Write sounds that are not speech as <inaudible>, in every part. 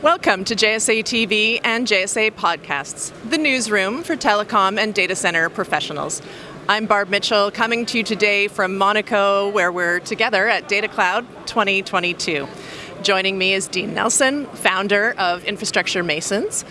Welcome to JSA TV and JSA Podcasts, the newsroom for telecom and data center professionals. I'm Barb Mitchell, coming to you today from Monaco, where we're together at Data Cloud 2022. Joining me is Dean Nelson, founder of Infrastructure Masons.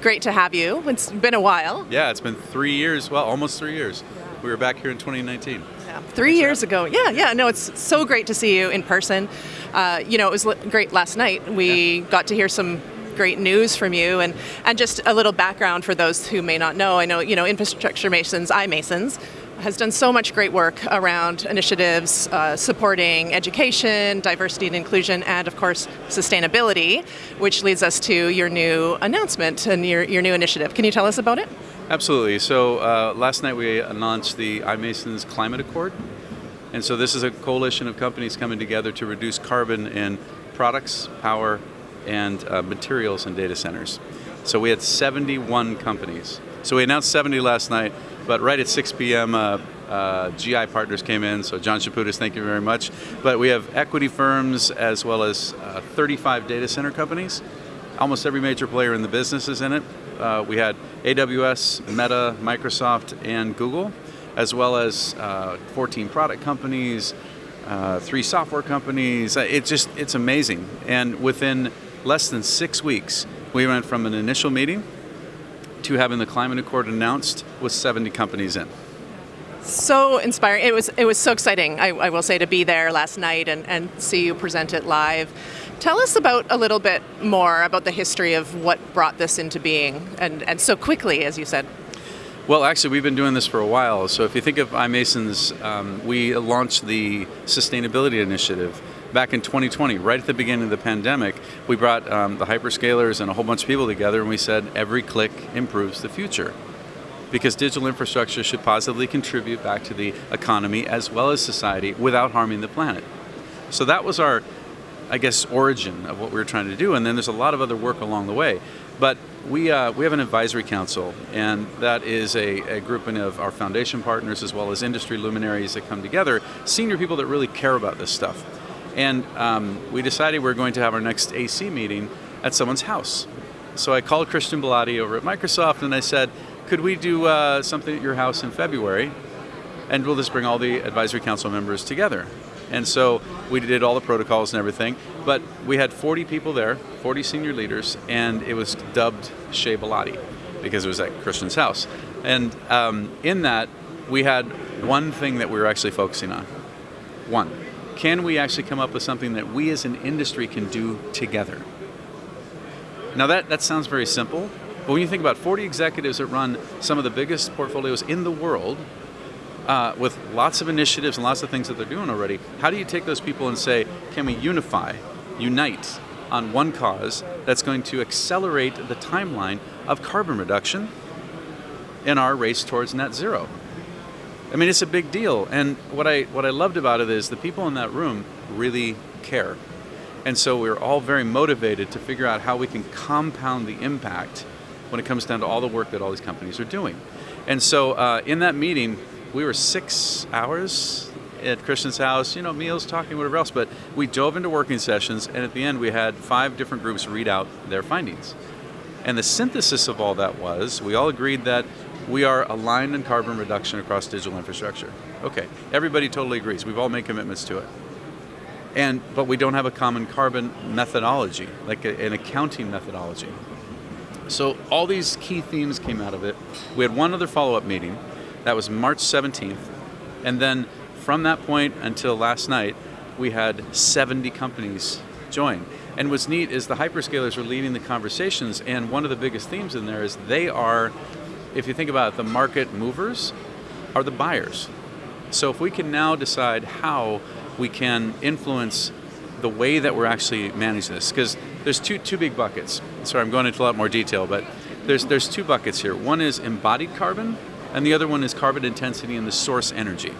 Great to have you. It's been a while. Yeah, it's been three years, well, almost three years. We were back here in 2019. Yeah, three years ago. Yeah, yeah, no, it's so great to see you in person. Uh, you know, it was great last night. We yeah. got to hear some great news from you and, and just a little background for those who may not know. I know, you know, Infrastructure Masons, iMasons, has done so much great work around initiatives uh, supporting education, diversity and inclusion, and of course sustainability, which leads us to your new announcement and your, your new initiative. Can you tell us about it? Absolutely. So uh, last night we announced the iMasons Climate Accord. And so this is a coalition of companies coming together to reduce carbon in products, power, and uh, materials in data centers. So we had 71 companies. So we announced 70 last night, but right at 6 p.m., uh, uh, GI Partners came in, so John Chaputis, thank you very much. But we have equity firms as well as uh, 35 data center companies. Almost every major player in the business is in it. Uh, we had AWS, Meta, Microsoft, and Google, as well as uh, 14 product companies, uh, three software companies. It's just, it's amazing. And within less than six weeks, we went from an initial meeting to having the climate accord announced with 70 companies in. So inspiring. It was it was so exciting, I, I, will say, to be there last night and, and see you present it live. Tell us about a little bit more about the history of what brought this into being and, and so quickly, as you said. Well, actually, we've been doing this for a while. So if you think of iMasons, um, we launched the Sustainability Initiative back in 2020, right at the beginning of the pandemic, we brought um, the hyperscalers and a whole bunch of people together and we said every click improves the future. Because digital infrastructure should positively contribute back to the economy as well as society without harming the planet. So that was our, I guess, origin of what we were trying to do. And then there's a lot of other work along the way. But we, uh, we have an advisory council, and that is a, a grouping of our foundation partners as well as industry luminaries that come together, senior people that really care about this stuff. And um, we decided we are going to have our next AC meeting at someone's house. So I called Christian Belady over at Microsoft and I said, could we do uh, something at your house in February? And we'll just bring all the advisory council members together. And so we did all the protocols and everything, but we had 40 people there, 40 senior leaders, and it was dubbed Chez Belady because it was at Christian's house. And um, in that, we had one thing that we were actually focusing on. One can we actually come up with something that we as an industry can do together? Now that, that sounds very simple, but when you think about 40 executives that run some of the biggest portfolios in the world, uh, with lots of initiatives and lots of things that they're doing already, how do you take those people and say, can we unify, unite on one cause that's going to accelerate the timeline of carbon reduction in our race towards net zero? I mean, it's a big deal. And what I, what I loved about it is the people in that room really care. And so we are all very motivated to figure out how we can compound the impact when it comes down to all the work that all these companies are doing. And so uh, in that meeting, we were six hours at Christian's house, you know, meals, talking, whatever else, but we dove into working sessions, and at the end we had five different groups read out their findings. And the synthesis of all that was, we all agreed that we are aligned in carbon reduction across digital infrastructure. Okay, everybody totally agrees. We've all made commitments to it. And, but we don't have a common carbon methodology, like a, an accounting methodology. So all these key themes came out of it. We had one other follow-up meeting, that was March 17th, and then from that point until last night, we had 70 companies join. And what's neat is the hyperscalers are leading the conversations, and one of the biggest themes in there is they are if you think about it, the market movers are the buyers. So if we can now decide how we can influence the way that we're actually managing this, because there's two, two big buckets. Sorry, I'm going into a lot more detail, but there's, there's two buckets here. One is embodied carbon, and the other one is carbon intensity and the source energy.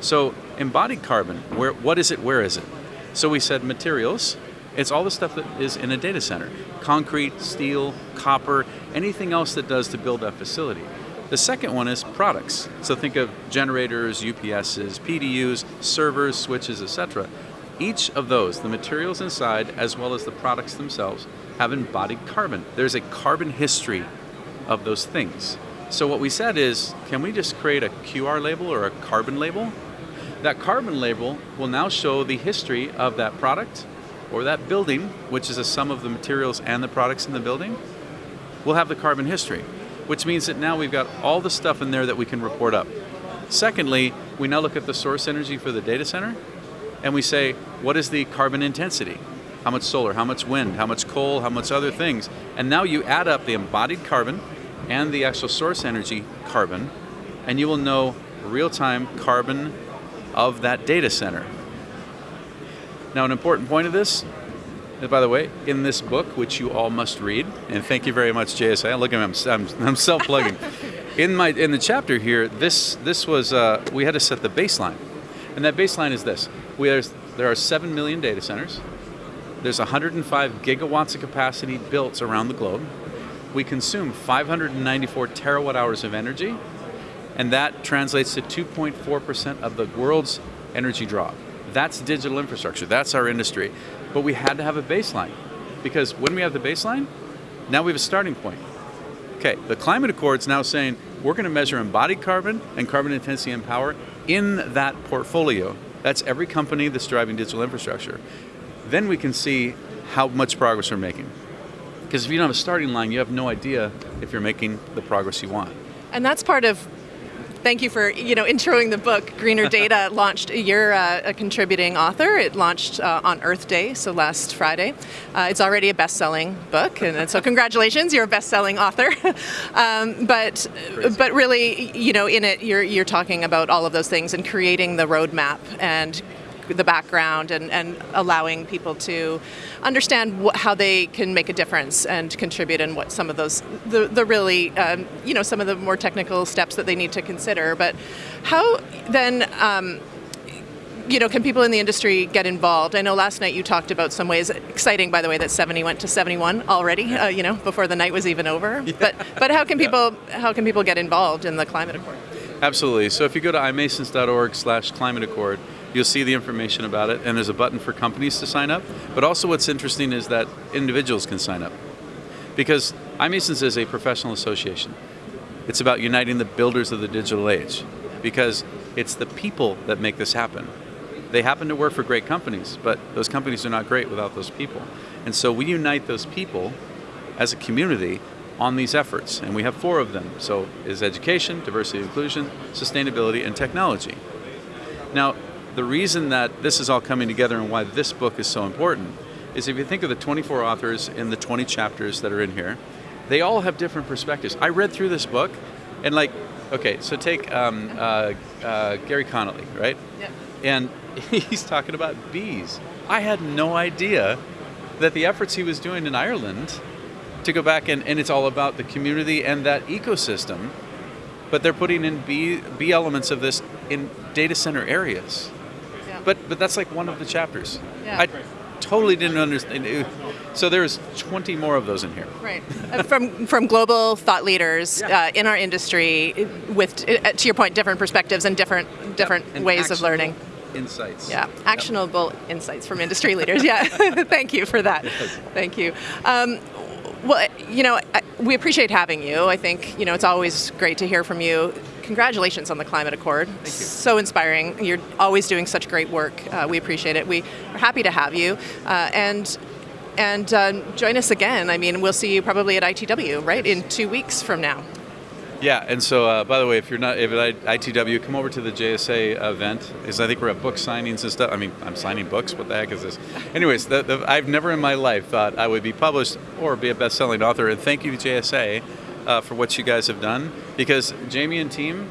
So embodied carbon, where, what is it, where is it? So we said materials, it's all the stuff that is in a data center. Concrete, steel, copper, anything else that does to build that facility. The second one is products. So think of generators, UPSs, PDUs, servers, switches, etc. Each of those, the materials inside as well as the products themselves, have embodied carbon. There's a carbon history of those things. So what we said is, can we just create a QR label or a carbon label? That carbon label will now show the history of that product or that building, which is a sum of the materials and the products in the building, we'll have the carbon history, which means that now we've got all the stuff in there that we can report up. Secondly, we now look at the source energy for the data center, and we say, what is the carbon intensity? How much solar, how much wind, how much coal, how much other things? And now you add up the embodied carbon and the actual source energy carbon, and you will know real-time carbon of that data center. Now an important point of this, by the way, in this book, which you all must read, and thank you very much JSA, look at me, I'm, I'm, I'm self-plugging. <laughs> in, my, in the chapter here, this, this was, uh, we had to set the baseline. And that baseline is this, we are, there are 7 million data centers, there's 105 gigawatts of capacity built around the globe, we consume 594 terawatt hours of energy, and that translates to 2.4% of the world's energy draw. That's digital infrastructure, that's our industry. But we had to have a baseline, because when we have the baseline, now we have a starting point. Okay, the climate accord's now saying we're going to measure embodied carbon and carbon intensity and power in that portfolio. That's every company that's driving digital infrastructure. Then we can see how much progress we're making. Because if you don't have a starting line, you have no idea if you're making the progress you want. And that's part of thank you for you know introing the book. Greener <laughs> Data launched. You're uh, a contributing author. It launched uh, on Earth Day, so last Friday. Uh, it's already a best-selling book, and so congratulations, you're a best-selling author. <laughs> um, but Crazy. but really, you know, in it, you're you're talking about all of those things and creating the roadmap and the background and, and allowing people to understand how they can make a difference and contribute and what some of those, the, the really, um, you know, some of the more technical steps that they need to consider. But how then, um, you know, can people in the industry get involved? I know last night you talked about some ways, exciting by the way, that 70 went to 71 already, uh, you know, before the night was even over. <laughs> Yeah. But, but how can people, how can people get involved in the climate accord? Absolutely. So if you go to imasons.org slash climate accord, you'll see the information about it, and there's a button for companies to sign up. But also what's interesting is that individuals can sign up. Because iMasons is a professional association. It's about uniting the builders of the digital age. Because it's the people that make this happen. They happen to work for great companies, but those companies are not great without those people. And so we unite those people as a community on these efforts, and we have four of them. So is education, diversity inclusion, sustainability, and technology. Now, the reason that this is all coming together and why this book is so important is if you think of the 24 authors in the 20 chapters that are in here, they all have different perspectives. I read through this book and like, okay, so take um, uh, uh, Gary Connolly, right? Yeah. And <laughs> he's talking about bees. I had no idea that the efforts he was doing in Ireland to go back and, and it's all about the community and that ecosystem, but they're putting in bee, bee elements of this in data center areas. But but that's like one of the chapters. Yeah. I totally didn't understand. So there's 20 more of those in here. Right. Uh, from from global thought leaders yeah. uh, in our industry, with uh, to your point, different perspectives and different different and ways of learning. Insights. Yeah, actionable yep. insights from industry leaders. Yeah, <laughs> thank you for that. Yes. Thank you. Um, well, you know, we appreciate having you. I think, you know, it's always great to hear from you. Congratulations on the Climate Accord. Thank you. So inspiring. You're always doing such great work. Uh, we appreciate it. We are happy to have you. Uh, and and uh, join us again. I mean, we'll see you probably at ITW, right, in two weeks from now. Yeah, and so uh, by the way, if you're not if at ITW, come over to the JSA event because I think we're at book signings and stuff. I mean, I'm signing books. What the heck is this? Anyways, the, the, I've never in my life thought I would be published or be a best-selling author. And thank you, JSA, uh, for what you guys have done because Jaymie and team,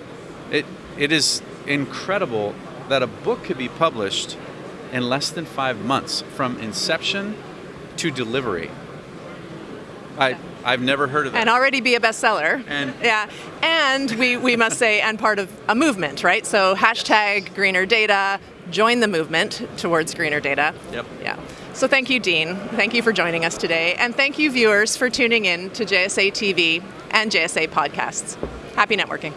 it it is incredible that a book could be published in less than five months from inception to delivery. I I've never heard of that. And already be a bestseller. And yeah, and we, we must say, and part of a movement, right? So hashtag greener data, join the movement towards greener data. Yep. Yeah. So thank you, Dean. Thank you for joining us today. And thank you, viewers, for tuning in to JSA TV and JSA podcasts. Happy networking.